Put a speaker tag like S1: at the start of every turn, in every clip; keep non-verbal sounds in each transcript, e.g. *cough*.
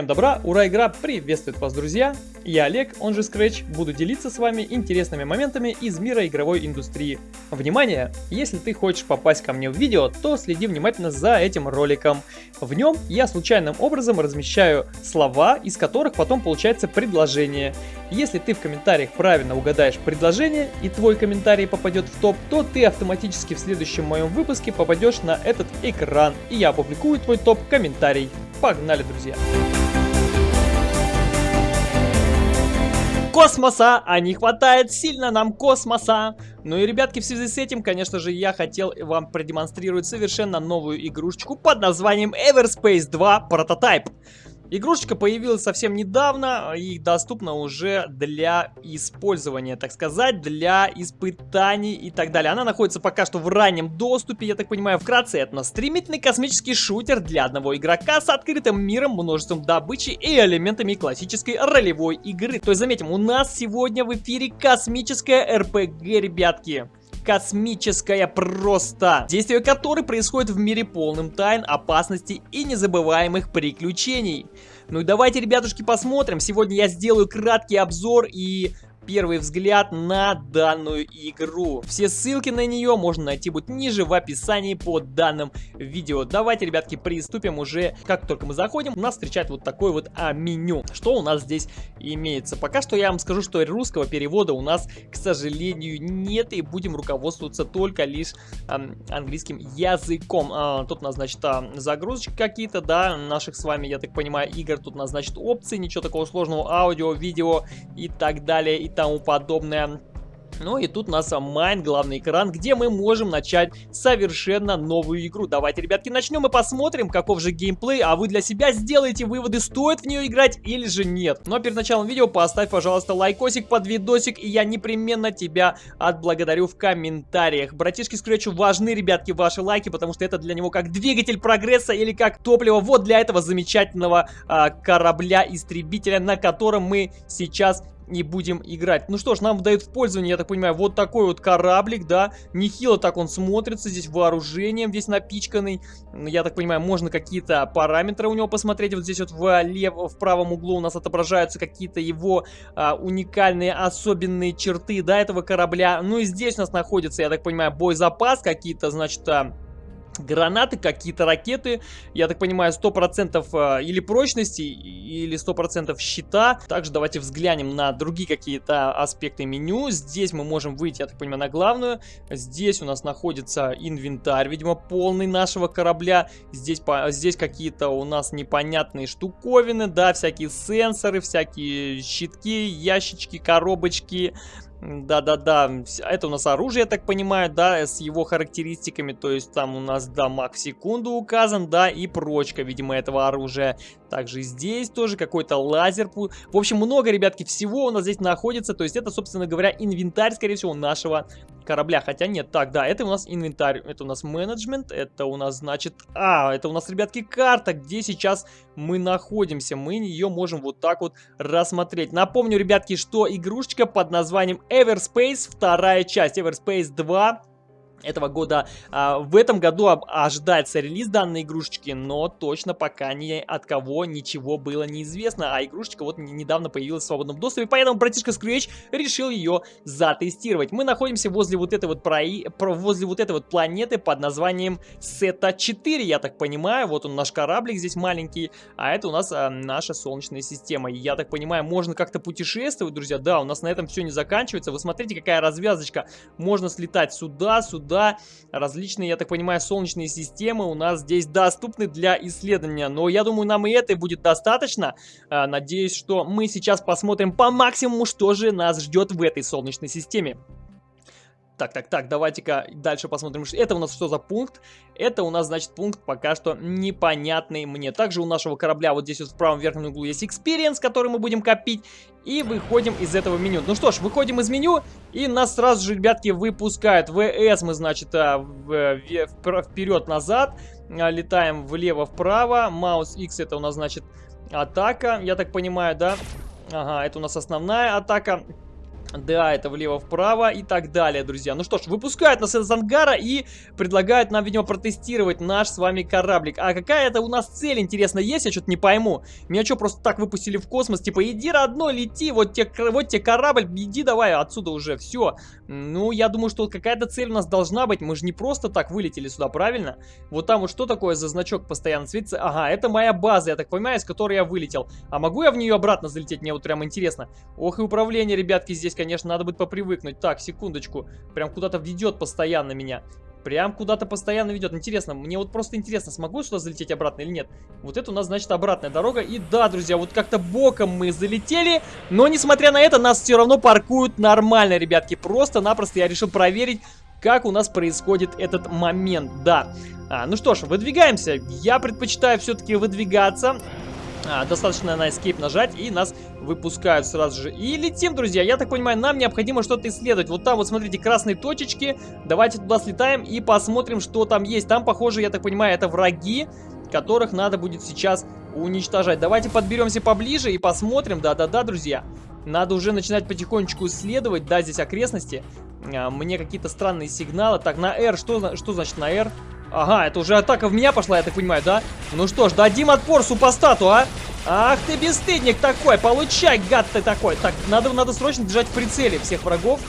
S1: Всем добра, ура, игра приветствует вас, друзья! Я Олег, он же Scratch, буду делиться с вами интересными моментами из мира игровой индустрии. Внимание! Если ты хочешь попасть ко мне в видео, то следи внимательно за этим роликом. В нем я случайным образом размещаю слова, из которых потом получается предложение. Если ты в комментариях правильно угадаешь предложение и твой комментарий попадет в топ, то ты автоматически в следующем моем выпуске попадешь на этот экран, и я опубликую твой топ-комментарий. Погнали, друзья! Космоса, а не хватает сильно нам космоса. Ну и, ребятки, в связи с этим, конечно же, я хотел вам продемонстрировать совершенно новую игрушечку под названием Everspace 2 Prototype. Игрушечка появилась совсем недавно и доступна уже для использования, так сказать, для испытаний и так далее. Она находится пока что в раннем доступе, я так понимаю, вкратце это стремительный космический шутер для одного игрока с открытым миром, множеством добычи и элементами классической ролевой игры. То есть, заметим, у нас сегодня в эфире космическая РПГ, ребятки космическая просто, действие которой происходит в мире полным тайн, опасностей и незабываемых приключений. Ну и давайте, ребятушки, посмотрим. Сегодня я сделаю краткий обзор и первый взгляд на данную игру. Все ссылки на нее можно найти будет ниже в описании под данным видео. Давайте, ребятки, приступим уже. Как только мы заходим, нас встречает вот такое вот а, меню. Что у нас здесь имеется? Пока что я вам скажу, что русского перевода у нас, к сожалению, нет. И будем руководствоваться только лишь а, английским языком. А, тут у нас, значит, а, загрузочки какие-то, да, наших с вами, я так понимаю, игр. Тут у нас, значит, опции, ничего такого сложного. Аудио, видео и так далее, и тому подобное. Ну и тут у нас main, главный экран, где мы можем начать совершенно новую игру. Давайте, ребятки, начнем и посмотрим, каков же геймплей, а вы для себя сделаете выводы, стоит в нее играть или же нет. Но перед началом видео поставь, пожалуйста, лайкосик под видосик, и я непременно тебя отблагодарю в комментариях. Братишки Скретчу важны, ребятки, ваши лайки, потому что это для него как двигатель прогресса или как топливо вот для этого замечательного а, корабля-истребителя, на котором мы сейчас и будем играть. Ну что ж, нам дают в пользование, я так понимаю, вот такой вот кораблик, да. Нехило так он смотрится, здесь вооружением весь напичканный. Я так понимаю, можно какие-то параметры у него посмотреть. Вот здесь вот влево, в правом углу у нас отображаются какие-то его а, уникальные, особенные черты, да, этого корабля. Ну и здесь у нас находится, я так понимаю, боезапас какие-то, значит... А, гранаты, какие-то ракеты, я так понимаю, 100% э, или прочности, или 100% щита. Также давайте взглянем на другие какие-то аспекты меню. Здесь мы можем выйти, я так понимаю, на главную. Здесь у нас находится инвентарь, видимо, полный нашего корабля. Здесь, здесь какие-то у нас непонятные штуковины, да, всякие сенсоры, всякие щитки, ящички, коробочки, да-да-да, это у нас оружие, я так понимаю, да, с его характеристиками, то есть там у нас дамаг в секунду указан, да, и прочка, видимо, этого оружия. Также здесь тоже какой-то лазер. В общем, много, ребятки, всего у нас здесь находится, то есть это, собственно говоря, инвентарь, скорее всего, нашего корабля. Хотя нет, так, да, это у нас инвентарь, это у нас менеджмент, это у нас, значит, а, это у нас, ребятки, карта, где сейчас мы находимся. Мы ее можем вот так вот рассмотреть. Напомню, ребятки, что игрушечка под названием Everspace, вторая часть, Everspace 2, этого года. А, в этом году ожидается релиз данной игрушечки, но точно пока ни от кого ничего было неизвестно. А игрушечка вот недавно появилась в свободном доступе, поэтому братишка Scratch решил ее затестировать. Мы находимся возле вот этой вот, прои... возле вот этой вот планеты под названием Сета 4, я так понимаю. Вот он наш кораблик здесь маленький, а это у нас а, наша Солнечная система. Я так понимаю, можно как-то путешествовать, друзья. Да, у нас на этом все не заканчивается. Вы смотрите, какая развязочка. Можно слетать сюда, сюда сюда. Различные, я так понимаю, солнечные системы у нас здесь доступны для исследования. Но я думаю, нам и этой будет достаточно. А, надеюсь, что мы сейчас посмотрим по максимуму, что же нас ждет в этой солнечной системе. Так, так, так, давайте-ка дальше посмотрим. Это у нас что за пункт? Это у нас, значит, пункт пока что непонятный мне. Также у нашего корабля вот здесь вот в правом верхнем углу есть experience, который мы будем копить. И выходим из этого меню. Ну что ж, выходим из меню, и нас сразу же, ребятки, выпускают. ВС мы, значит, а, вперед-назад. А, летаем влево-вправо. Маус X это у нас, значит, атака, я так понимаю, да? Ага, это у нас основная атака. Да, это влево-вправо и так далее, друзья. Ну что ж, выпускают нас из ангара и предлагают нам, видимо, протестировать наш с вами кораблик. А какая это у нас цель, интересно, есть? Я что-то не пойму. Меня что, просто так выпустили в космос? Типа, иди, родной, лети, вот тебе, вот тебе корабль, иди давай отсюда уже, все. Ну, я думаю, что какая-то цель у нас должна быть. Мы же не просто так вылетели сюда, правильно? Вот там вот что такое за значок постоянно светится? Ага, это моя база, я так понимаю, из которой я вылетел. А могу я в нее обратно залететь? Мне вот прям интересно. Ох, и управление, ребятки, здесь конечно, надо будет попривыкнуть. Так, секундочку. Прям куда-то ведет постоянно меня. Прям куда-то постоянно ведет. Интересно, мне вот просто интересно, смогу сюда залететь обратно или нет. Вот это у нас, значит, обратная дорога. И да, друзья, вот как-то боком мы залетели. Но, несмотря на это, нас все равно паркуют нормально, ребятки. Просто-напросто я решил проверить, как у нас происходит этот момент. Да. А, ну что ж, выдвигаемся. Я предпочитаю все-таки выдвигаться. А, достаточно на Escape нажать, и нас выпускают сразу же. И летим, друзья. Я так понимаю, нам необходимо что-то исследовать. Вот там вот, смотрите, красные точечки. Давайте туда слетаем и посмотрим, что там есть. Там, похоже, я так понимаю, это враги, которых надо будет сейчас уничтожать. Давайте подберемся поближе и посмотрим. Да-да-да, друзья. Надо уже начинать потихонечку исследовать, да, здесь окрестности. А, мне какие-то странные сигналы. Так, на R, что, что значит на R? Ага, это уже атака в меня пошла, я так понимаю, да? Ну что ж, дадим отпор супостату, а? Ах ты бесстыдник такой, получай, гад ты такой. Так, надо, надо срочно держать в прицеле всех врагов.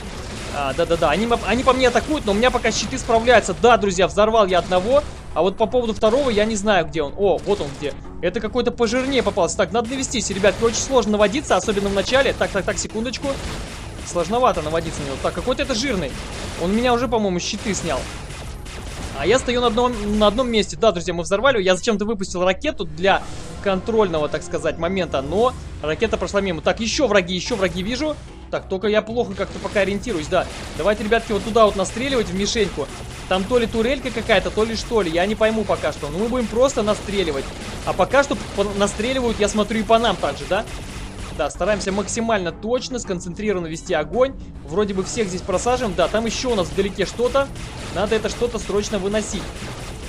S1: А, да-да-да, они, они по мне атакуют, но у меня пока щиты справляются. Да, друзья, взорвал я одного, а вот по поводу второго я не знаю, где он. О, вот он где. Это какой-то пожирнее попался. Так, надо навестись, ребят, очень сложно наводиться, особенно в начале. Так, так, так, секундочку. Сложновато наводиться на него. Так, какой-то это жирный. Он меня уже, по-моему, щиты снял. А я стою на одном, на одном месте. Да, друзья, мы взорвали. Я зачем-то выпустил ракету для контрольного, так сказать, момента. Но ракета прошла мимо. Так, еще враги, еще враги вижу. Так, только я плохо как-то пока ориентируюсь, да. Давайте, ребятки, вот туда вот настреливать в мишеньку. Там то ли турелька какая-то, то ли что ли. Я не пойму пока что. Но мы будем просто настреливать. А пока что настреливают, я смотрю, и по нам также, да? Да, стараемся максимально точно, сконцентрированно вести огонь. Вроде бы всех здесь просаживаем. Да, там еще у нас вдалеке что-то. Надо это что-то срочно выносить.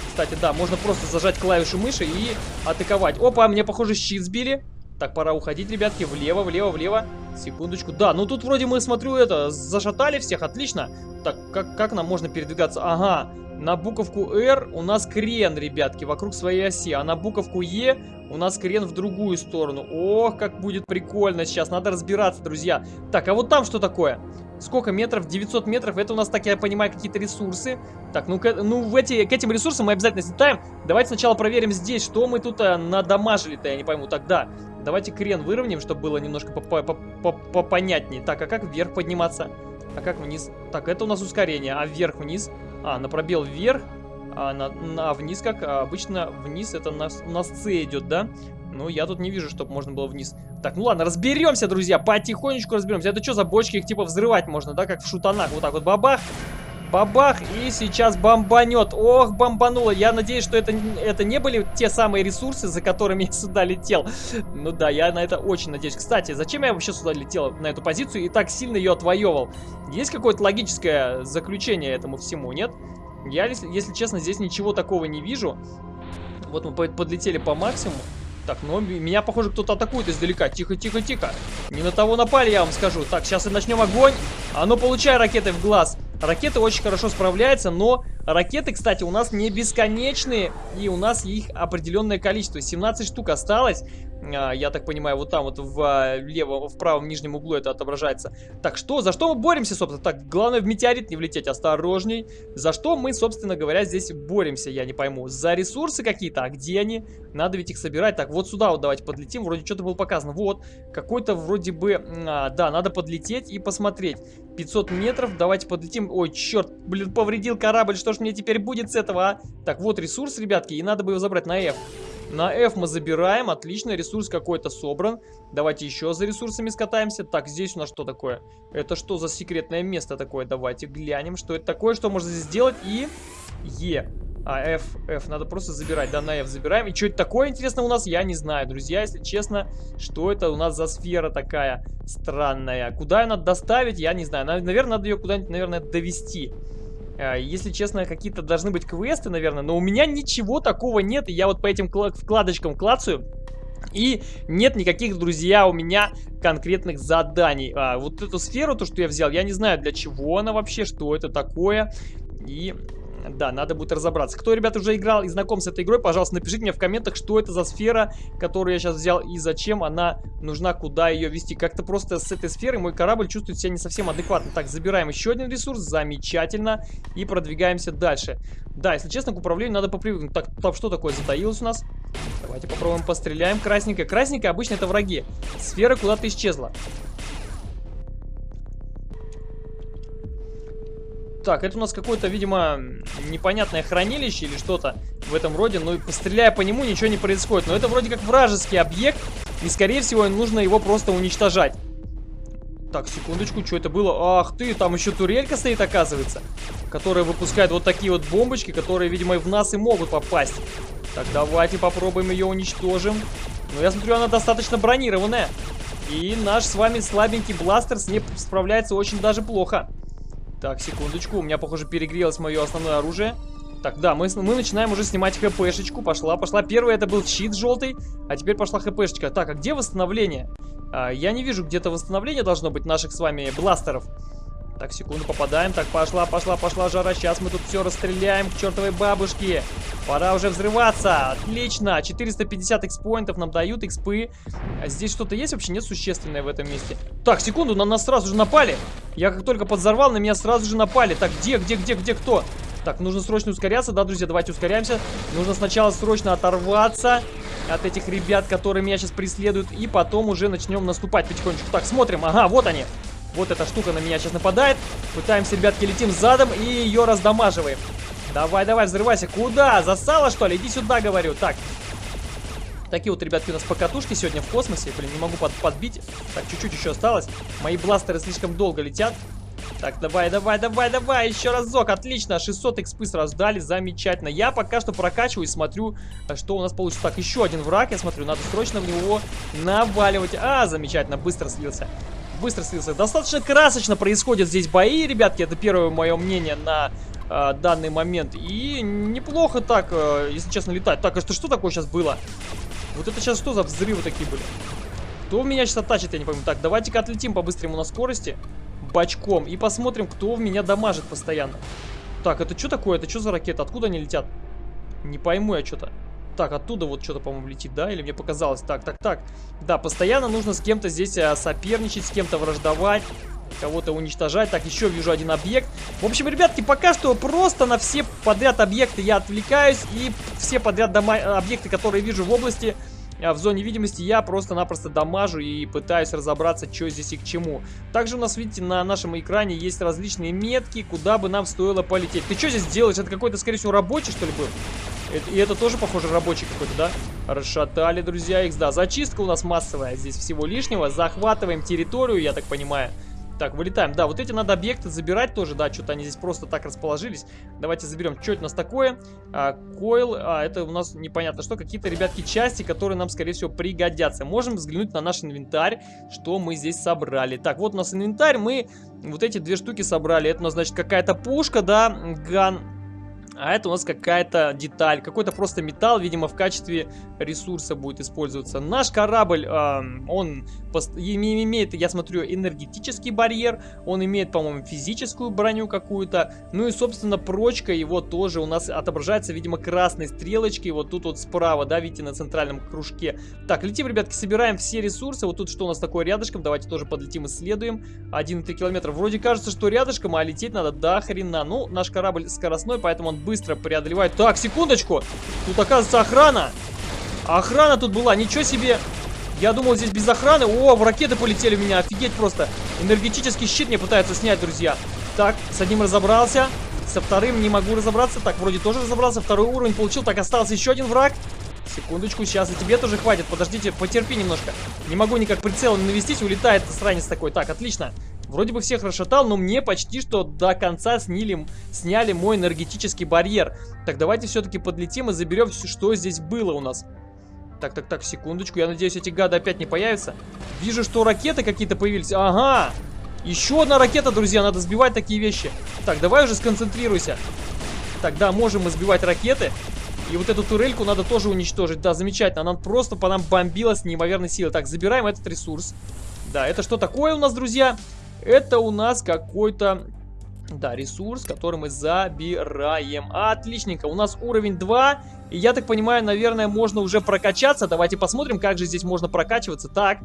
S1: Кстати, да, можно просто зажать клавишу мыши и атаковать. Опа, мне, похоже, щит сбили. Так, пора уходить, ребятки, влево, влево, влево. Секундочку. Да, ну тут вроде мы, смотрю, это, зашатали всех, отлично. Так, как, как нам можно передвигаться? Ага, на буковку R у нас крен, ребятки, вокруг своей оси. А на буковку E у нас крен в другую сторону. Ох, как будет прикольно сейчас. Надо разбираться, друзья. Так, а вот там что такое? Сколько метров? 900 метров. Это у нас, так я понимаю, какие-то ресурсы. Так, ну, к, ну в эти, к этим ресурсам мы обязательно слетаем. Давайте сначала проверим здесь, что мы тут а, надамажили-то, я не пойму. Так, да. Давайте крен выровняем, чтобы было немножко попонятнее. Так, а как вверх подниматься? А как вниз? Так, это у нас ускорение. А вверх-вниз? А, на пробел вверх, а на, на вниз как? А обычно вниз это на, на C идет, да? Ну, я тут не вижу, чтобы можно было вниз. Так, ну ладно, разберемся, друзья, потихонечку разберемся. Это что за бочки? Их типа взрывать можно, да, как в шутанах. Вот так вот бабах, бабах, и сейчас бомбанет. Ох, бомбануло. Я надеюсь, что это, это не были те самые ресурсы, за которыми *laughs* я сюда летел. Ну да, я на это очень надеюсь. Кстати, зачем я вообще сюда летел, на эту позицию, и так сильно ее отвоевал? Есть какое-то логическое заключение этому всему, нет? Я, если, если честно, здесь ничего такого не вижу. Вот мы подлетели по максимуму. Так, ну меня, похоже, кто-то атакует издалека. Тихо, тихо, тихо. Не на того напали, я вам скажу. Так, сейчас и начнем огонь. А ну, получай ракеты в глаз. Ракеты очень хорошо справляются, но ракеты, кстати, у нас не бесконечные, и у нас их определенное количество. 17 штук осталось. А, я так понимаю, вот там вот в а, левом, в правом нижнем углу это отображается. Так что, за что мы боремся, собственно? Так, главное в метеорит не влететь, осторожней. За что мы, собственно говоря, здесь боремся, я не пойму. За ресурсы какие-то, а где они? Надо ведь их собирать. Так, вот сюда вот давайте подлетим, вроде что-то было показано. Вот, какой-то вроде бы, а, да, надо подлететь и посмотреть. 500 метров, давайте подлетим. Ой, черт, блин, повредил корабль, что ж мне теперь будет с этого, а? Так, вот ресурс, ребятки, и надо бы его забрать на F. На F мы забираем, отлично, ресурс какой-то собран. Давайте еще за ресурсами скатаемся. Так, здесь у нас что такое? Это что за секретное место такое? Давайте глянем, что это такое, что можно здесь сделать. И E. А, F, F, надо просто забирать, да, на F забираем. И что это такое, интересно, у нас? Я не знаю, друзья, если честно, что это у нас за сфера такая странная. Куда ее надо доставить, я не знаю. Наверное, надо ее куда-нибудь, наверное, довести. А, если честно, какие-то должны быть квесты, наверное, но у меня ничего такого нет, я вот по этим вкладочкам клацаю. И нет никаких, друзья, у меня конкретных заданий. А, вот эту сферу, то, что я взял, я не знаю, для чего она вообще, что это такое. И да, надо будет разобраться. Кто, ребят, уже играл и знаком с этой игрой, пожалуйста, напишите мне в комментах, что это за сфера, которую я сейчас взял, и зачем она нужна, куда ее вести. Как-то просто с этой сферой мой корабль чувствует себя не совсем адекватно. Так, забираем еще один ресурс, замечательно, и продвигаемся дальше. Да, если честно, к управлению надо попривыкнуть. Так, там что такое затаилось у нас? Давайте попробуем постреляем. Красненькая. Красненькая обычно это враги. Сфера куда-то исчезла. Так, это у нас какое-то, видимо, непонятное хранилище или что-то в этом роде. Но постреляя по нему, ничего не происходит. Но это вроде как вражеский объект. И, скорее всего, нужно его просто уничтожать. Так, секундочку, что это было? Ах ты, там еще турелька стоит, оказывается. Которая выпускает вот такие вот бомбочки, которые, видимо, в нас и могут попасть. Так, давайте попробуем ее уничтожим. Но я смотрю, она достаточно бронированная. И наш с вами слабенький бластер с ней справляется очень даже плохо. Так, секундочку, у меня, похоже, перегрелось мое основное оружие. Так, да, мы, мы начинаем уже снимать хпшечку. Пошла, пошла. Первый это был щит желтый, а теперь пошла хпшечка. Так, а где восстановление? А, я не вижу, где-то восстановление должно быть наших с вами бластеров. Так, секунду, попадаем. Так, пошла, пошла, пошла жара. Сейчас мы тут все расстреляем к чертовой бабушке. Пора уже взрываться. Отлично. 450 экспоинтов нам дают, экспы. А здесь что-то есть вообще? Нет существенное в этом месте. Так, секунду, на нас сразу же напали. Я как только подзорвал, на меня сразу же напали. Так, где, где, где, где, кто? Так, нужно срочно ускоряться, да, друзья, давайте ускоряемся. Нужно сначала срочно оторваться от этих ребят, которые меня сейчас преследуют, и потом уже начнем наступать потихонечку. Так, смотрим, ага, вот они. Вот эта штука на меня сейчас нападает. Пытаемся, ребятки, летим задом и ее раздамаживаем. Давай, давай, взрывайся. Куда? Засала, что ли? Иди сюда, говорю. Так. Такие вот, ребятки, у нас покатушки сегодня в космосе. Блин, не могу под подбить. Так, чуть-чуть еще осталось. Мои бластеры слишком долго летят. Так, давай, давай, давай, давай, еще разок, отлично, 600 экспы сразу дали, замечательно. Я пока что прокачиваю и смотрю, что у нас получится. Так, еще один враг, я смотрю, надо срочно в него наваливать. А, замечательно, быстро слился быстро слился. Достаточно красочно происходят здесь бои, ребятки. Это первое мое мнение на э, данный момент. И неплохо так, э, если честно, летать. Так, а что, что такое сейчас было? Вот это сейчас что за взрывы такие были? Кто меня сейчас оттачит, я не пойму. Так, давайте-ка отлетим по-быстрому на скорости. Бочком. И посмотрим, кто в меня дамажит постоянно. Так, это что такое? Это что за ракета? Откуда они летят? Не пойму я что-то. Так, оттуда вот что-то, по-моему, летит, да? Или мне показалось? Так, так, так. Да, постоянно нужно с кем-то здесь а, соперничать, с кем-то враждовать кого-то уничтожать. Так, еще вижу один объект. В общем, ребятки, пока что просто на все подряд объекты я отвлекаюсь. И все подряд дома объекты, которые вижу в области, а, в зоне видимости, я просто-напросто дамажу и пытаюсь разобраться, что здесь и к чему. Также у нас, видите, на нашем экране есть различные метки, куда бы нам стоило полететь. Ты что здесь делаешь? Это какой-то, скорее всего, рабочий, что ли, был? И это тоже, похоже, рабочий какой-то, да? Расшатали, друзья, их, да. Зачистка у нас массовая здесь всего лишнего. Захватываем территорию, я так понимаю. Так, вылетаем. Да, вот эти надо объекты забирать тоже, да, что-то они здесь просто так расположились. Давайте заберем. Что это у нас такое? А, койл, а, это у нас непонятно что. Какие-то, ребятки, части, которые нам, скорее всего, пригодятся. Можем взглянуть на наш инвентарь, что мы здесь собрали. Так, вот у нас инвентарь, мы вот эти две штуки собрали. Это у нас, значит, какая-то пушка, да, ган а это у нас какая-то деталь, какой-то просто металл, видимо, в качестве ресурса будет использоваться. Наш корабль, э, он имеет, я смотрю, энергетический барьер, он имеет, по-моему, физическую броню какую-то. Ну и, собственно, прочка его тоже у нас отображается, видимо, красной стрелочкой, вот тут вот справа, да, видите, на центральном кружке. Так, летим, ребятки, собираем все ресурсы. Вот тут что у нас такое рядышком, давайте тоже подлетим, исследуем. 1,3 километра. Вроде кажется, что рядышком, а лететь надо до хрена. Ну, наш корабль скоростной, поэтому он быстро преодолевает. Так, секундочку. Тут, оказывается, охрана. Охрана тут была. Ничего себе. Я думал, здесь без охраны. О, в ракеты полетели у меня. Офигеть просто. Энергетический щит мне пытаются снять, друзья. Так, с одним разобрался. Со вторым не могу разобраться. Так, вроде тоже разобрался. Второй уровень получил. Так, остался еще один враг. Секундочку, сейчас и тебе тоже хватит. Подождите, потерпи немножко. Не могу никак прицелом навестить. Улетает странец такой. Так, отлично. Вроде бы всех расшатал, но мне почти что до конца сняли, сняли мой энергетический барьер. Так, давайте все-таки подлетим и заберем все, что здесь было у нас. Так, так, так, секундочку. Я надеюсь, эти гады опять не появятся. Вижу, что ракеты какие-то появились. Ага! Еще одна ракета, друзья. Надо сбивать такие вещи. Так, давай уже сконцентрируйся. Так, да, можем мы сбивать ракеты. И вот эту турельку надо тоже уничтожить. Да, замечательно. Она просто по нам бомбила с неимоверной силой. Так, забираем этот ресурс. Да, это что такое у нас, друзья? Это у нас какой-то... Да, ресурс, который мы забираем. Отличненько. У нас уровень 2. И я так понимаю, наверное, можно уже прокачаться. Давайте посмотрим, как же здесь можно прокачиваться. Так,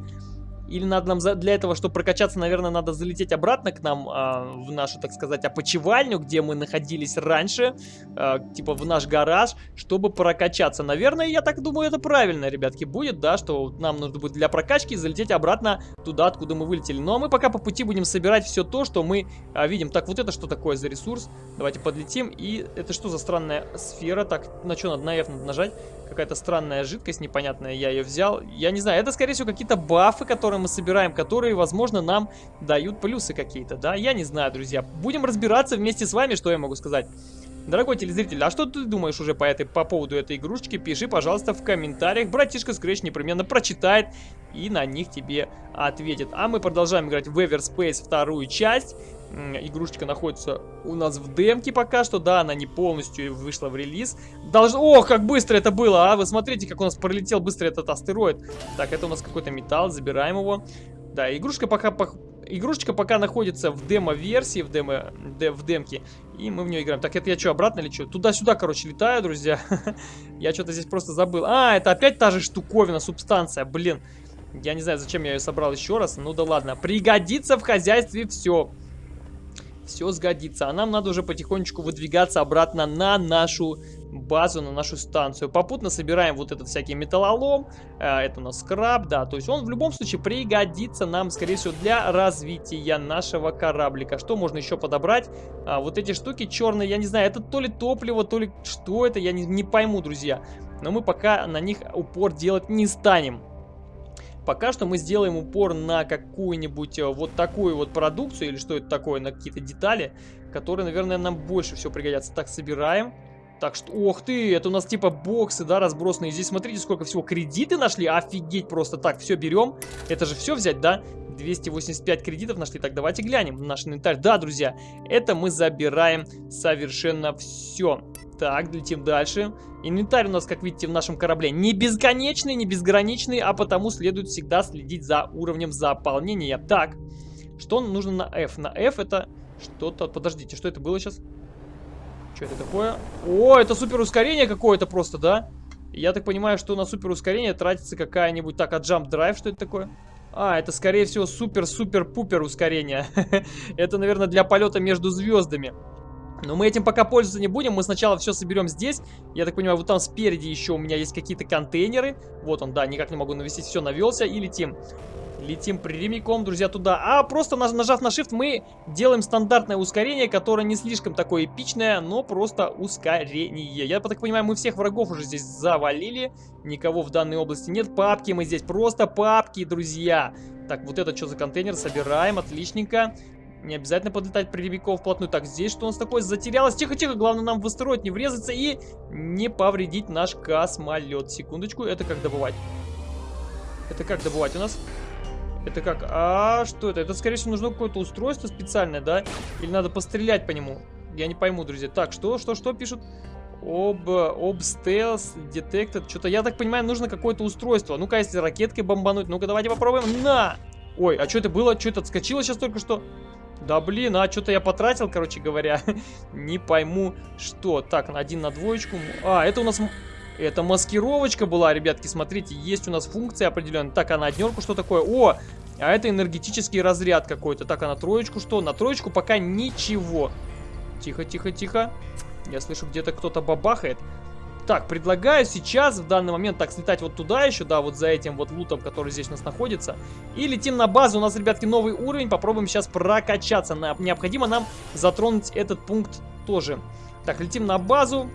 S1: или надо нам для этого, чтобы прокачаться, наверное, надо залететь обратно к нам а, в нашу, так сказать, опочивальню, где мы находились раньше, а, типа в наш гараж, чтобы прокачаться. Наверное, я так думаю, это правильно, ребятки, будет, да, что нам нужно будет для прокачки залететь обратно туда, откуда мы вылетели. Ну, а мы пока по пути будем собирать все то, что мы а, видим. Так, вот это что такое за ресурс? Давайте подлетим. И это что за странная сфера? Так, на что надо? На F надо нажать. Какая-то странная жидкость непонятная, я ее взял. Я не знаю, это, скорее всего, какие-то бафы, которые которые мы собираем, которые, возможно, нам дают плюсы какие-то, да? Я не знаю, друзья. Будем разбираться вместе с вами, что я могу сказать. Дорогой телезритель, а что ты думаешь уже по, этой, по поводу этой игрушечки? Пиши, пожалуйста, в комментариях. Братишка Scratch непременно прочитает и на них тебе ответит. А мы продолжаем играть в Everspace вторую часть. Игрушечка находится у нас в демке пока что. Да, она не полностью вышла в релиз. Долж... Ох, как быстро это было, а! Вы смотрите, как у нас пролетел быстро этот астероид. Так, это у нас какой-то металл, забираем его. Да, игрушка пока... Игрушечка пока находится в демо-версии, в, демо, де, в демке, и мы в нее играем. Так, это я что, обратно лечу? Туда-сюда, короче, летаю, друзья. *laughs* я что-то здесь просто забыл. А, это опять та же штуковина, субстанция, блин. Я не знаю, зачем я ее собрал еще раз. Ну да ладно. Пригодится в хозяйстве все сгодится. А нам надо уже потихонечку выдвигаться обратно на нашу базу, на нашу станцию. Попутно собираем вот этот всякий металлолом. Э, это у нас скраб, да. То есть он в любом случае пригодится нам, скорее всего, для развития нашего кораблика. Что можно еще подобрать? А, вот эти штуки черные, я не знаю, это то ли топливо, то ли что это, я не, не пойму, друзья. Но мы пока на них упор делать не станем. Пока что мы сделаем упор на какую-нибудь э, вот такую вот продукцию, или что это такое, на какие-то детали, которые, наверное, нам больше всего пригодятся. Так, собираем. Так что, ох ты, это у нас типа боксы, да, разбросанные. Здесь смотрите, сколько всего кредиты нашли. Офигеть просто. Так, все берем. Это же все взять, да? 285 кредитов нашли. Так, давайте глянем наш инвентарь. Да, друзья, это мы забираем совершенно все. Так, летим дальше. Инвентарь у нас, как видите, в нашем корабле не бесконечный, не безграничный, а потому следует всегда следить за уровнем заполнения. Так, что нужно на F? На F это что-то... Подождите, что это было сейчас? Что это такое? О, это супер ускорение какое-то просто, да? Я так понимаю, что на супер ускорение тратится какая-нибудь... Так, а Jump Drive что это такое? А, это скорее всего супер-супер-пупер ускорение. *laughs* это, наверное, для полета между звездами. Но мы этим пока пользоваться не будем. Мы сначала все соберем здесь. Я так понимаю, вот там спереди еще у меня есть какие-то контейнеры. Вот он, да, никак не могу навесить. Все, навелся и летим. Летим прямиком, друзья, туда. А просто нажав на Shift мы делаем стандартное ускорение, которое не слишком такое эпичное, но просто ускорение. Я так понимаю, мы всех врагов уже здесь завалили. Никого в данной области нет. Папки мы здесь, просто папки, друзья. Так, вот это что за контейнер? Собираем, отличненько. Не обязательно подлетать прямиком вплотную. Так, здесь что у нас такое? Затерялось. Тихо-тихо, главное нам в не врезаться и не повредить наш космолет. Секундочку, это как добывать? Это как добывать у нас? Это как? А, что это? Это, скорее всего, нужно какое-то устройство специальное, да? Или надо пострелять по нему? Я не пойму, друзья. Так, что, что, что пишут? Об, об стелс, detected. Что-то, я так понимаю, нужно какое-то устройство. Ну-ка, если ракеткой бомбануть. Ну-ка, давайте попробуем. На! Ой, а что это было? Что это отскочило сейчас только что? Да блин, а что-то я потратил, короче говоря. *laughs* Не пойму, что. Так, один на двоечку. А, это у нас... Это маскировочка была, ребятки, смотрите, есть у нас функция определенная. Так, а на однерку что такое? О, а это энергетический разряд какой-то. Так, а на троечку что? На троечку пока ничего. Тихо, тихо, тихо. Я слышу, где-то кто-то бабахает. Так, предлагаю сейчас, в данный момент, так, слетать вот туда еще, да, вот за этим вот лутом, который здесь у нас находится. И летим на базу. У нас, ребятки, новый уровень. Попробуем сейчас прокачаться. Необходимо нам затронуть этот пункт тоже. Так, летим на базу.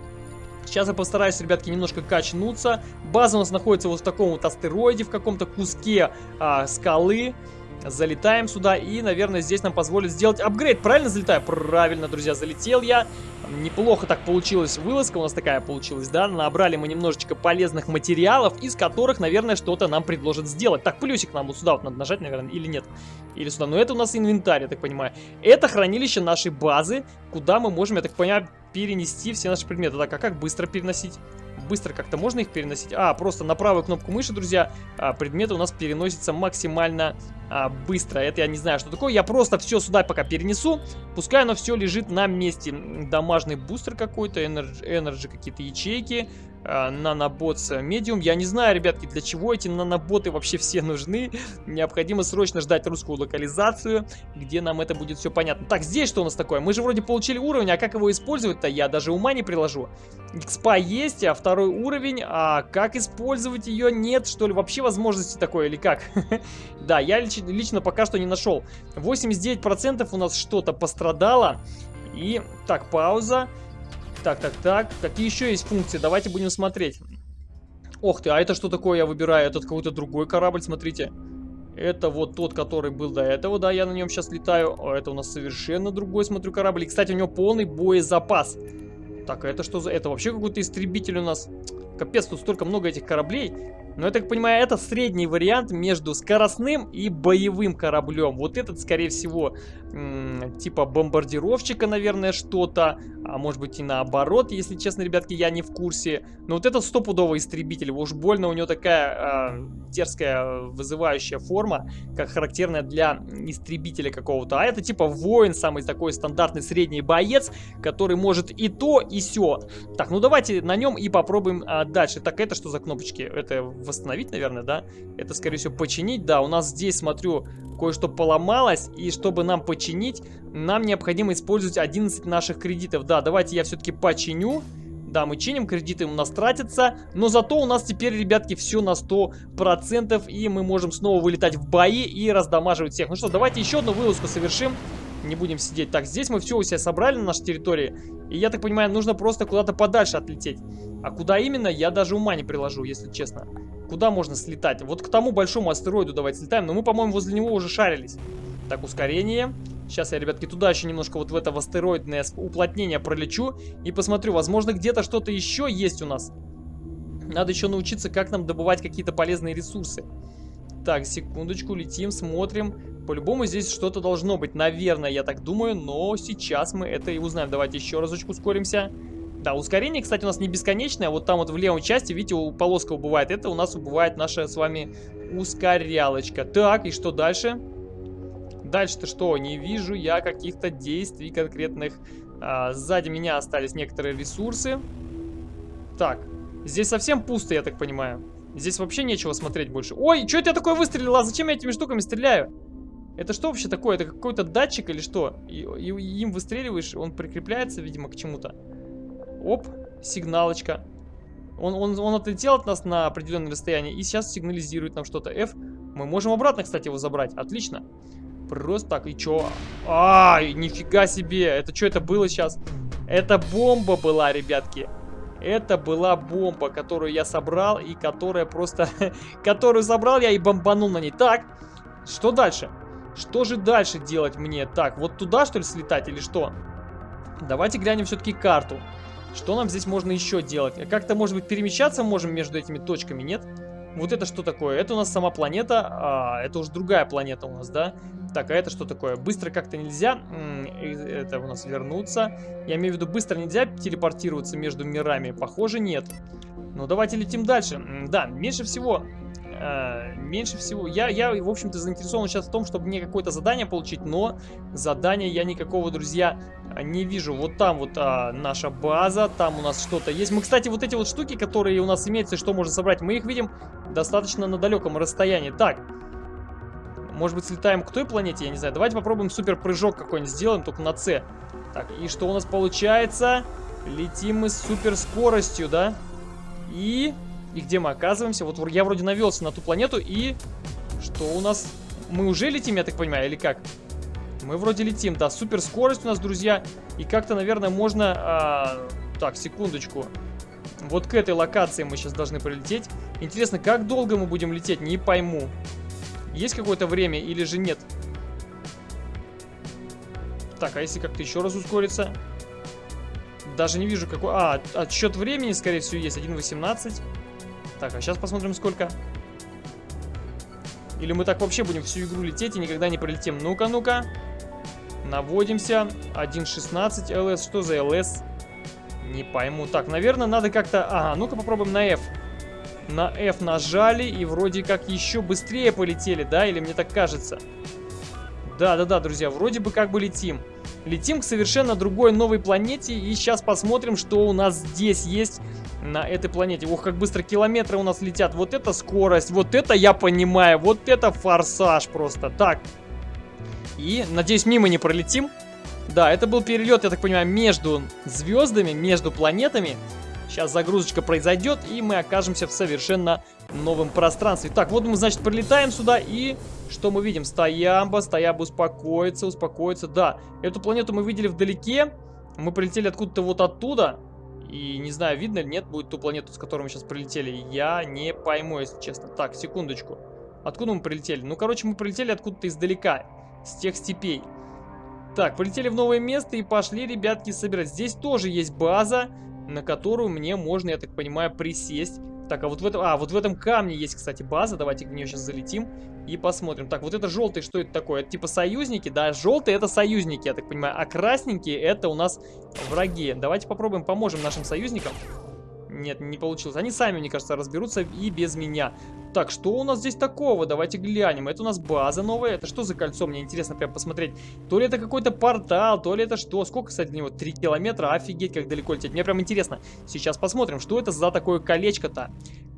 S1: Сейчас я постараюсь, ребятки, немножко качнуться. База у нас находится вот в таком вот астероиде, в каком-то куске а, скалы. Залетаем сюда и, наверное, здесь нам позволит сделать апгрейд. Правильно залетаю? Правильно, друзья, залетел я. Неплохо так получилась вылазка у нас такая получилась, да? Набрали мы немножечко полезных материалов, из которых, наверное, что-то нам предложат сделать. Так, плюсик нам вот сюда вот надо нажать, наверное, или нет? Или сюда. Но это у нас инвентарь, я так понимаю. Это хранилище нашей базы, куда мы можем, я так понимаю, перенести все наши предметы. Так, а как быстро переносить? Быстро как-то можно их переносить? А, просто на правую кнопку мыши, друзья, а, предметы у нас переносятся максимально а, быстро. Это я не знаю, что такое. Я просто все сюда пока перенесу. Пускай оно все лежит на месте. Домашний бустер какой-то, энерджи какие-то ячейки э, наноботс медиум. Я не знаю, ребятки, для чего эти наноботы вообще все нужны. Необходимо срочно ждать русскую локализацию, где нам это будет все понятно. Так, здесь что у нас такое? Мы же вроде получили уровень, а как его использовать-то? Я даже ума не приложу. Экспа есть, а второй уровень, а как использовать ее? Нет, что ли, вообще возможности такой или как? *laughs* Да, я лично пока что не нашел. 89% у нас что-то пострадало. И, так, пауза. Так, так, так. Какие еще есть функции? Давайте будем смотреть. Ох ты, а это что такое я выбираю? Этот какой-то другой корабль, смотрите. Это вот тот, который был до этого, да, я на нем сейчас летаю. А это у нас совершенно другой, смотрю, корабль. И, кстати, у него полный боезапас. Так, а это что за... Это вообще какой-то истребитель у нас. Капец, тут столько много этих кораблей. Но я так понимаю, это средний вариант между скоростным и боевым кораблем. Вот этот, скорее всего, типа бомбардировщика, наверное, что-то. А может быть и наоборот, если честно, ребятки, я не в курсе. Но вот этот стопудовый истребитель. Уж больно у него такая э, дерзкая, вызывающая форма, как характерная для истребителя какого-то. А это типа воин, самый такой стандартный средний боец, который может и то, и все. Так, ну давайте на нем и попробуем а, дальше. Так, это что за кнопочки? Это восстановить, наверное, да? Это, скорее всего, починить. Да, у нас здесь, смотрю, кое-что поломалось. И чтобы нам починить, нам необходимо использовать 11 наших кредитов. Да, давайте я все-таки починю. Да, мы чиним, кредиты у нас тратятся, но зато у нас теперь, ребятки, все на 100%, и мы можем снова вылетать в бои и раздамаживать всех. Ну что, давайте еще одну вылазку совершим. Не будем сидеть. Так, здесь мы все у себя собрали на нашей территории. И я так понимаю, нужно просто куда-то подальше отлететь. А куда именно, я даже ума не приложу, если честно. Куда можно слетать? Вот к тому большому астероиду давайте слетаем. Но мы, по-моему, возле него уже шарились. Так, ускорение. Сейчас я, ребятки, туда еще немножко вот в это астероидное уплотнение пролечу. И посмотрю, возможно, где-то что-то еще есть у нас. Надо еще научиться, как нам добывать какие-то полезные ресурсы. Так, секундочку, летим, смотрим. По-любому здесь что-то должно быть, наверное, я так думаю. Но сейчас мы это и узнаем. Давайте еще разочку ускоримся. Да, ускорение, кстати, у нас не бесконечное. Вот там вот в левой части, видите, у полоска убывает. Это у нас убывает наша с вами ускорялочка. Так, и что дальше? Дальше-то что? Не вижу я каких-то действий конкретных. А, сзади меня остались некоторые ресурсы. Так, здесь совсем пусто, я так понимаю. Здесь вообще нечего смотреть больше. Ой, что это я такое выстрелил? А зачем я этими штуками стреляю? Это что вообще такое? Это какой-то датчик или что? И, и, им выстреливаешь, он прикрепляется, видимо, к чему-то. Оп, сигналочка. Он, он, он отлетел от нас на определенное расстояние и сейчас сигнализирует нам что-то. F. Мы можем обратно, кстати, его забрать. Отлично. Просто так, и чё? Ай, нифига себе. Это что это было сейчас? Это бомба была, ребятки. Это была бомба, которую я собрал и которая просто... *laughs* которую собрал я и бомбанул на ней. Так, что дальше? Что же дальше делать мне? Так, вот туда, что ли, слетать или что? Давайте глянем все-таки карту. Что нам здесь можно еще делать? Как-то, может быть, перемещаться можем между этими точками, нет? Вот это что такое? Это у нас сама планета, а, это уже другая планета у нас, да? Так, а это что такое? Быстро как-то нельзя, это у нас вернуться. Я имею в виду, быстро нельзя телепортироваться между мирами? Похоже, нет. Ну, давайте летим дальше. Да, меньше всего э, меньше всего... Я, я в общем-то, заинтересован сейчас в том, чтобы мне какое-то задание получить, но задания я никакого, друзья, не вижу. Вот там вот а, наша база, там у нас что-то есть. Мы, кстати, вот эти вот штуки, которые у нас имеются, что можно собрать, мы их видим достаточно на далеком расстоянии. Так, может быть, слетаем к той планете, я не знаю. Давайте попробуем супер прыжок какой-нибудь сделаем, только на С. Так, и что у нас получается? Летим мы с супер скоростью, да? И... И где мы оказываемся? Вот я вроде навелся на ту планету и... Что у нас? Мы уже летим, я так понимаю, или как? Мы вроде летим, да, супер скорость у нас, друзья. И как-то, наверное, можно... А... Так, секундочку. Вот к этой локации мы сейчас должны прилететь. Интересно, как долго мы будем лететь, не пойму. Есть какое-то время или же нет? Так, а если как-то еще раз ускориться? Даже не вижу какой... А, отсчет времени, скорее всего, есть 1.18. Так, а сейчас посмотрим сколько. Или мы так вообще будем всю игру лететь и никогда не пролетим. Ну-ка, ну-ка. Наводимся. 1.16 ЛС. Что за ЛС? Не пойму. Так, наверное, надо как-то... Ага, ну-ка попробуем на F. На F нажали и вроде как еще быстрее полетели, да? Или мне так кажется? Да-да-да, друзья, вроде бы как бы летим. Летим к совершенно другой новой планете. И сейчас посмотрим, что у нас здесь есть на этой планете. Ох, как быстро километры у нас летят. Вот это скорость, вот это я понимаю. Вот это форсаж просто. Так. И, надеюсь, мимо не пролетим. Да, это был перелет, я так понимаю, между звездами, между планетами. Сейчас загрузочка произойдет, и мы окажемся в совершенно новом пространстве. Так, вот мы, значит, прилетаем сюда, и что мы видим? Стоямба, стоямба успокоится, успокоится. Да, эту планету мы видели вдалеке. Мы прилетели откуда-то вот оттуда. И не знаю, видно или нет будет ту планету, с которой мы сейчас прилетели. Я не пойму, если честно. Так, секундочку. Откуда мы прилетели? Ну, короче, мы прилетели откуда-то издалека. С тех степей. Так, полетели в новое место и пошли, ребятки, собирать. Здесь тоже есть база, на которую мне можно, я так понимаю, присесть. Так, а вот в этом... А, вот в этом камне есть, кстати, база. Давайте в нее сейчас залетим и посмотрим. Так, вот это желтый, что это такое? Это типа союзники, да? Желтые это союзники, я так понимаю. А красненькие это у нас враги. Давайте попробуем, поможем нашим союзникам. Нет, не получилось. Они сами, мне кажется, разберутся и без меня. Так, что у нас здесь такого? Давайте глянем. Это у нас база новая. Это что за кольцо? Мне интересно прям посмотреть. То ли это какой-то портал, то ли это что. Сколько, кстати, до него? Три километра. Офигеть, как далеко лететь. Мне прям интересно. Сейчас посмотрим, что это за такое колечко-то.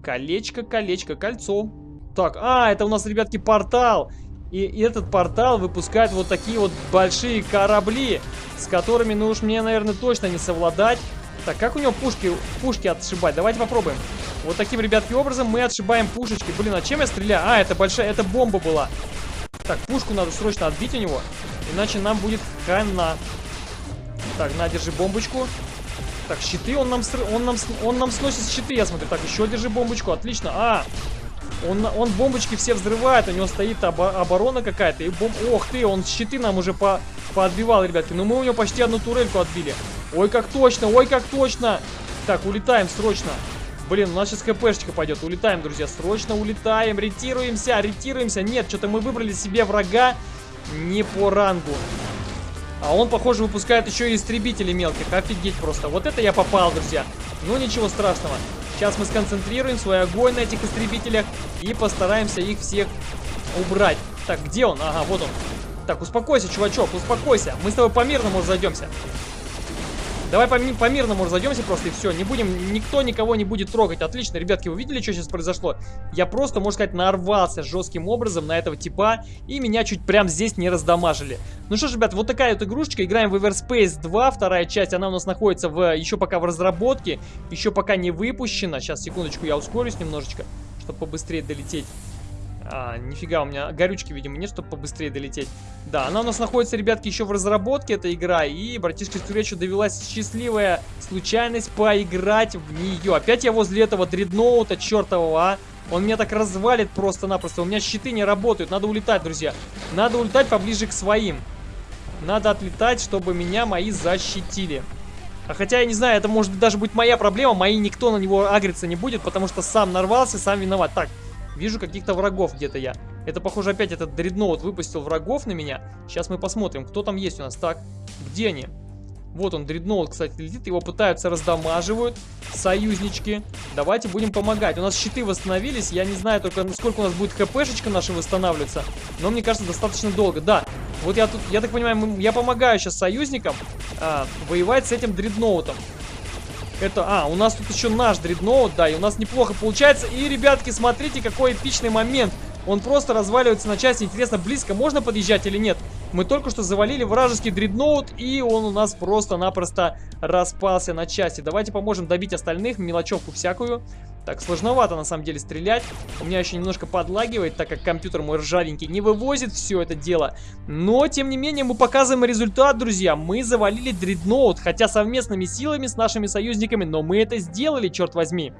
S1: Колечко, колечко, кольцо. Так, а, это у нас, ребятки, портал. И этот портал выпускает вот такие вот большие корабли, с которыми, ну уж мне, наверное, точно не совладать. Так, как у него пушки, пушки отшибать? Давайте попробуем. Вот таким, ребятки, образом мы отшибаем пушечки. Блин, а чем я стреляю? А, это большая, это бомба была. Так, пушку надо срочно отбить у него. Иначе нам будет хана. Так, на, держи бомбочку. Так, щиты он нам, он нам, он нам сносит щиты, я смотрю. Так, еще держи бомбочку, отлично. А, он, он бомбочки все взрывает, у него стоит оборона какая-то. И бом... Ох ты, он щиты нам уже по поотбивал, ребятки. Но мы у него почти одну турельку отбили. Ой, как точно, ой, как точно. Так, улетаем срочно. Блин, у нас сейчас хпшечка пойдет. Улетаем, друзья, срочно улетаем. Ретируемся, ретируемся. Нет, что-то мы выбрали себе врага не по рангу. А он, похоже, выпускает еще и истребители мелких. Офигеть просто. Вот это я попал, друзья. Ну, ничего страшного. Сейчас мы сконцентрируем свой огонь на этих истребителях и постараемся их всех убрать. Так, где он? Ага, вот он. Так, успокойся, чувачок, успокойся. Мы с тобой по-мирному разойдемся. Давай по-мирному по разойдемся просто и все. Не будем, никто никого не будет трогать. Отлично, ребятки, вы видели, что сейчас произошло? Я просто, можно сказать, нарвался жестким образом на этого типа. И меня чуть прям здесь не раздамажили. Ну что ж, ребят, вот такая вот игрушечка. Играем в Everspace 2, вторая часть. Она у нас находится в, еще пока в разработке. Еще пока не выпущена. Сейчас, секундочку, я ускорюсь немножечко, чтобы побыстрее долететь. А, нифига, у меня горючки, видимо, нет, чтобы побыстрее долететь. Да, она у нас находится, ребятки, еще в разработке, эта игра. И, братишка Скречу довелась счастливая случайность поиграть в нее. Опять я возле этого дредноута чертового, а. Он меня так развалит просто-напросто. У меня щиты не работают. Надо улетать, друзья. Надо улетать поближе к своим. Надо отлетать, чтобы меня мои защитили. А хотя, я не знаю, это может даже быть моя проблема. Мои никто на него агриться не будет, потому что сам нарвался, сам виноват. Так, Вижу каких-то врагов где-то я. Это, похоже, опять этот дредноут выпустил врагов на меня. Сейчас мы посмотрим, кто там есть у нас. Так, где они? Вот он, дредноут, кстати, летит. Его пытаются раздамаживают. Союзнички. Давайте будем помогать. У нас щиты восстановились. Я не знаю только, сколько у нас будет хпшечка наша восстанавливаться. Но мне кажется, достаточно долго. Да, вот я тут, я так понимаю, я помогаю сейчас союзникам а, воевать с этим дредноутом. Это, а, у нас тут еще наш дредноут, да, и у нас неплохо получается. И, ребятки, смотрите, какой эпичный момент. Он просто разваливается на части. Интересно, близко можно подъезжать или нет? Мы только что завалили вражеский дредноут, и он у нас просто-напросто распался на части. Давайте поможем добить остальных, мелочевку всякую. Так, сложновато на самом деле стрелять. У меня еще немножко подлагивает, так как компьютер мой ржавенький не вывозит все это дело. Но, тем не менее, мы показываем результат, друзья. Мы завалили дредноут, хотя совместными силами с нашими союзниками, но мы это сделали, черт возьми.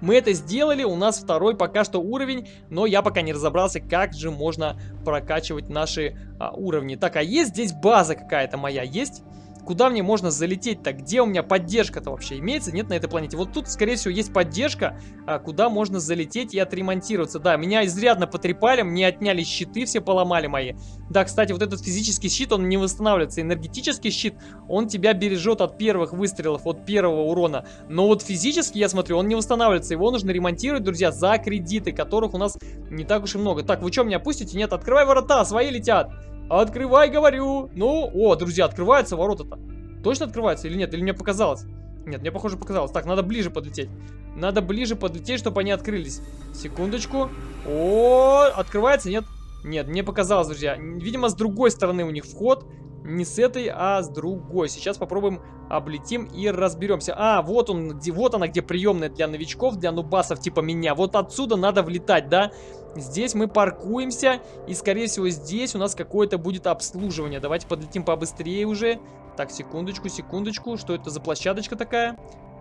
S1: Мы это сделали, у нас второй пока что уровень, но я пока не разобрался, как же можно прокачивать наши а, уровни. Так, а есть здесь база какая-то моя? Есть? Куда мне можно залететь-то? Где у меня поддержка-то вообще имеется? Нет на этой планете. Вот тут, скорее всего, есть поддержка, а, куда можно залететь и отремонтироваться. Да, меня изрядно потрепали, мне отняли щиты, все поломали мои. Да, кстати, вот этот физический щит, он не восстанавливается. Энергетический щит, он тебя бережет от первых выстрелов, от первого урона. Но вот физически, я смотрю, он не восстанавливается. Его нужно ремонтировать, друзья, за кредиты, которых у нас не так уж и много. Так, вы что, меня пустите? Нет, открывай ворота, свои летят. Открывай, говорю. Ну, о, друзья, открываются ворота-то. Точно открываются или нет? Или мне показалось? Нет, мне, похоже, показалось. Так, надо ближе подлететь. Надо ближе подлететь, чтобы они открылись. Секундочку. О, открывается? Нет? Нет, мне показалось, друзья. Видимо, с другой стороны у них вход. Не с этой, а с другой. Сейчас попробуем облетим и разберемся. А, вот он, где, вот она, где приемная для новичков, для нубасов типа меня. Вот отсюда надо влетать, да? Здесь мы паркуемся, и, скорее всего, здесь у нас какое-то будет обслуживание. Давайте подлетим побыстрее уже. Так, секундочку, секундочку. Что это за площадочка такая?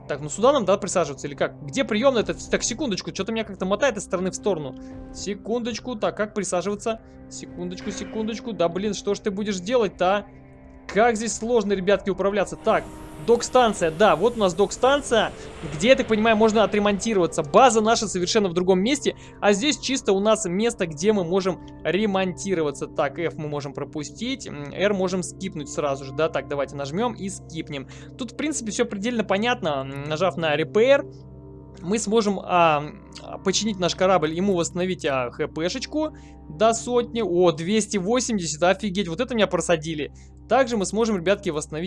S1: Так, ну сюда нам, да, присаживаться или как? Где приемная? -то? Так, секундочку, что-то меня как-то мотает из стороны в сторону. Секундочку, так, как присаживаться? Секундочку, секундочку. Да, блин, что ж ты будешь делать-то, а? Как здесь сложно, ребятки, управляться. Так, Док-станция, да, вот у нас док-станция, где, я так понимаю, можно отремонтироваться. База наша совершенно в другом месте, а здесь чисто у нас место, где мы можем ремонтироваться. Так, F мы можем пропустить, R можем скипнуть сразу же, да, так, давайте нажмем и скипнем. Тут, в принципе, все предельно понятно, нажав на Repair, мы сможем а, починить наш корабль, ему восстановить а, хпшечку до сотни. О, 280, офигеть, вот это меня просадили. Также мы сможем, ребятки, восстановить